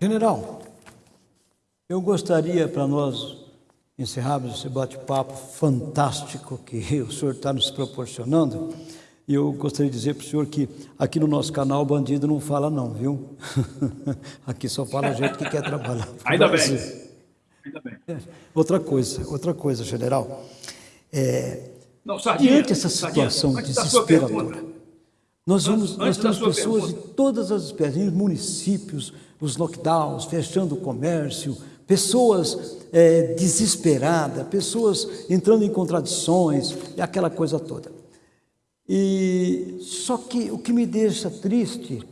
General, eu gostaria para nós encerrarmos esse bate-papo fantástico que o senhor está nos proporcionando, e eu gostaria de dizer para o senhor que aqui no nosso canal bandido não fala não, viu? aqui só fala gente que quer trabalhar. Ainda bem. Ainda bem. É, outra coisa, outra coisa, general. É, não, Sardinha, diante dessa situação Sardinha, desesperadora, nós, vamos, nós temos pessoas pergunta. de todas as espécies, municípios, os lockdowns, fechando o comércio, pessoas é, desesperadas, pessoas entrando em contradições, e aquela coisa toda. E só que o que me deixa triste,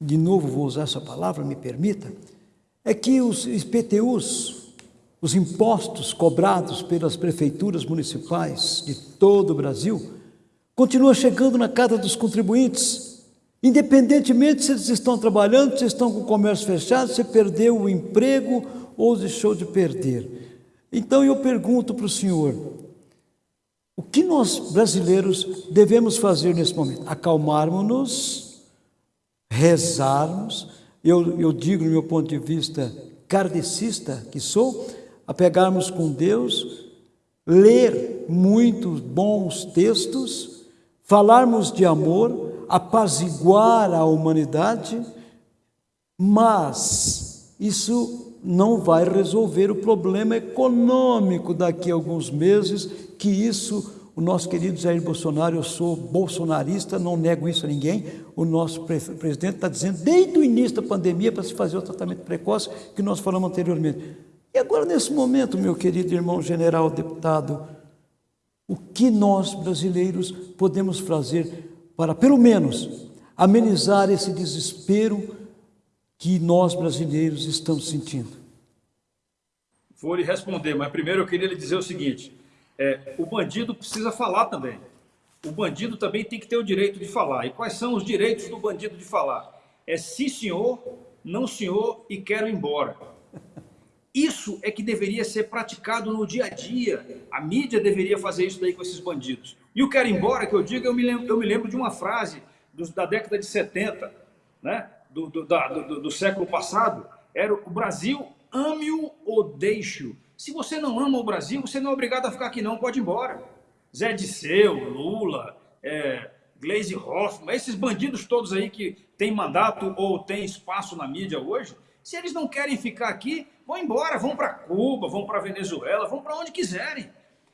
de novo vou usar essa palavra, me permita, é que os IPTUs, os impostos cobrados pelas prefeituras municipais de todo o Brasil, continuam chegando na casa dos contribuintes, independentemente se eles estão trabalhando, se estão com o comércio fechado, se perdeu o emprego ou deixou de perder. Então eu pergunto para o senhor, o que nós brasileiros devemos fazer nesse momento? Acalmarmos-nos, rezarmos, eu, eu digo no meu ponto de vista kardecista que sou, apegarmos com Deus, ler muitos bons textos, falarmos de amor, apaziguar a humanidade, mas isso não vai resolver o problema econômico daqui a alguns meses, que isso o nosso querido Jair Bolsonaro, eu sou bolsonarista, não nego isso a ninguém, o nosso presidente está dizendo desde o início da pandemia para se fazer o tratamento precoce que nós falamos anteriormente. E agora, nesse momento, meu querido irmão general deputado, o que nós brasileiros podemos fazer para, pelo menos, amenizar esse desespero que nós brasileiros estamos sentindo? Vou lhe responder, mas primeiro eu queria lhe dizer o seguinte, é, o bandido precisa falar também. O bandido também tem que ter o direito de falar. E quais são os direitos do bandido de falar? É sim senhor, não senhor e quero ir embora. Isso é que deveria ser praticado no dia a dia. A mídia deveria fazer isso daí com esses bandidos. E o quero ir embora, que eu digo, eu me lembro, eu me lembro de uma frase do, da década de 70, né? do, do, da, do, do século passado. Era o Brasil ame-o ou deixe-o. Se você não ama o Brasil, você não é obrigado a ficar aqui não, pode ir embora. Zé Disseu, Lula, é, Gleisi Hoffmann, esses bandidos todos aí que têm mandato ou têm espaço na mídia hoje, se eles não querem ficar aqui, vão embora, vão para Cuba, vão para Venezuela, vão para onde quiserem.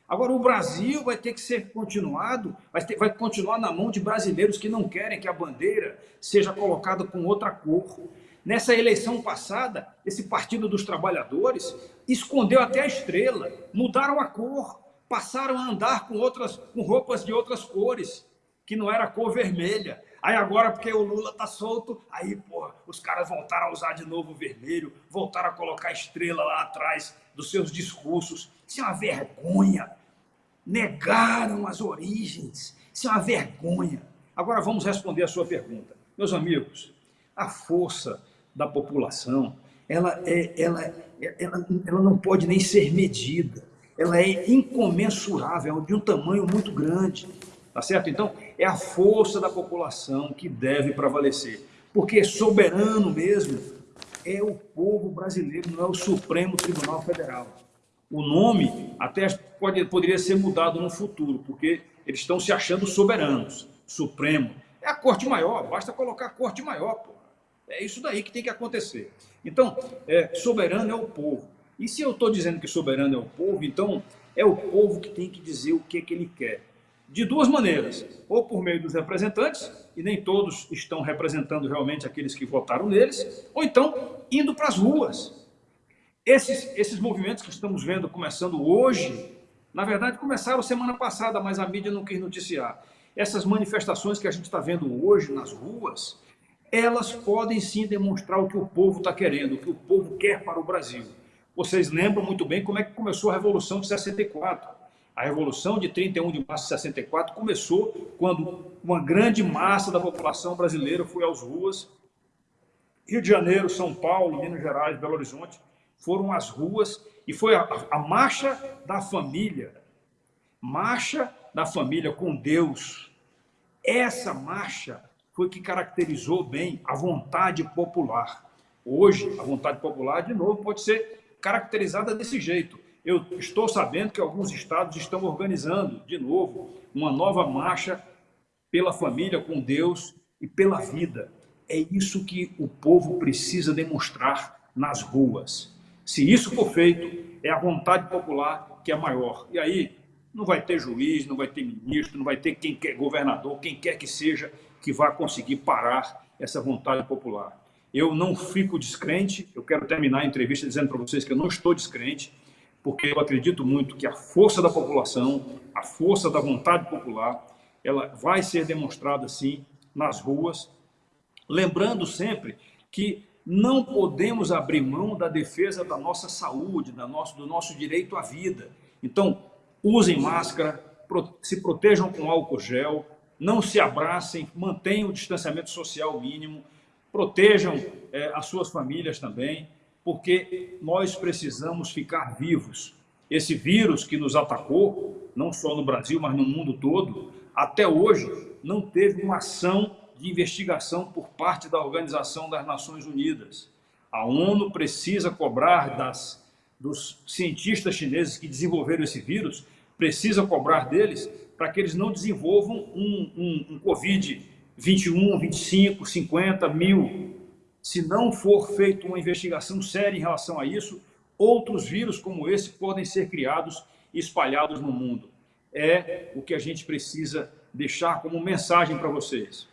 Agora, o Brasil vai ter que ser continuado, vai, ter, vai continuar na mão de brasileiros que não querem que a bandeira seja colocada com outra cor. Nessa eleição passada, esse Partido dos Trabalhadores escondeu até a estrela, mudaram a cor, passaram a andar com, outras, com roupas de outras cores, que não era a cor vermelha. Aí agora, porque o Lula tá solto, aí, pô, os caras voltaram a usar de novo o vermelho, voltaram a colocar a estrela lá atrás dos seus discursos. Isso é uma vergonha. Negaram as origens. Isso é uma vergonha. Agora vamos responder a sua pergunta. Meus amigos, a força da população, ela, é, ela, ela, ela não pode nem ser medida. Ela é incomensurável, é de um tamanho muito grande. Tá certo? Então, é a força da população que deve prevalecer. Porque soberano mesmo é o povo brasileiro, não é o Supremo Tribunal Federal. O nome até pode, poderia ser mudado no futuro, porque eles estão se achando soberanos. Supremo. É a Corte Maior, basta colocar Corte Maior, pô. É isso daí que tem que acontecer. Então, é, soberano é o povo. E se eu estou dizendo que soberano é o povo, então é o povo que tem que dizer o que, que ele quer. De duas maneiras, ou por meio dos representantes, e nem todos estão representando realmente aqueles que votaram neles, ou então indo para as ruas. Esses, esses movimentos que estamos vendo começando hoje, na verdade começaram semana passada, mas a mídia não quis noticiar. Essas manifestações que a gente está vendo hoje nas ruas, elas podem sim demonstrar o que o povo está querendo, o que o povo quer para o Brasil. Vocês lembram muito bem como é que começou a Revolução de 64. A Revolução de 31 de março de 64 começou quando uma grande massa da população brasileira foi às ruas, Rio de Janeiro, São Paulo, Minas Gerais, Belo Horizonte, foram as ruas e foi a, a marcha da família, marcha da família com Deus. Essa marcha foi que caracterizou bem a vontade popular. Hoje, a vontade popular, de novo, pode ser caracterizada desse jeito. Eu estou sabendo que alguns estados estão organizando, de novo, uma nova marcha pela família com Deus e pela vida. É isso que o povo precisa demonstrar nas ruas. Se isso for feito, é a vontade popular que é maior. E aí não vai ter juiz, não vai ter ministro, não vai ter quem quer governador, quem quer que seja que vá conseguir parar essa vontade popular. Eu não fico descrente, eu quero terminar a entrevista dizendo para vocês que eu não estou descrente, porque eu acredito muito que a força da população, a força da vontade popular, ela vai ser demonstrada sim nas ruas, lembrando sempre que não podemos abrir mão da defesa da nossa saúde, da nosso, do nosso direito à vida. Então, usem máscara, se protejam com álcool gel, não se abracem, mantenham o distanciamento social mínimo, protejam é, as suas famílias também, porque nós precisamos ficar vivos. Esse vírus que nos atacou, não só no Brasil, mas no mundo todo, até hoje não teve uma ação de investigação por parte da Organização das Nações Unidas. A ONU precisa cobrar das, dos cientistas chineses que desenvolveram esse vírus, precisa cobrar deles para que eles não desenvolvam um, um, um Covid 21, 25, 50 mil. Se não for feita uma investigação séria em relação a isso, outros vírus como esse podem ser criados e espalhados no mundo. É o que a gente precisa deixar como mensagem para vocês.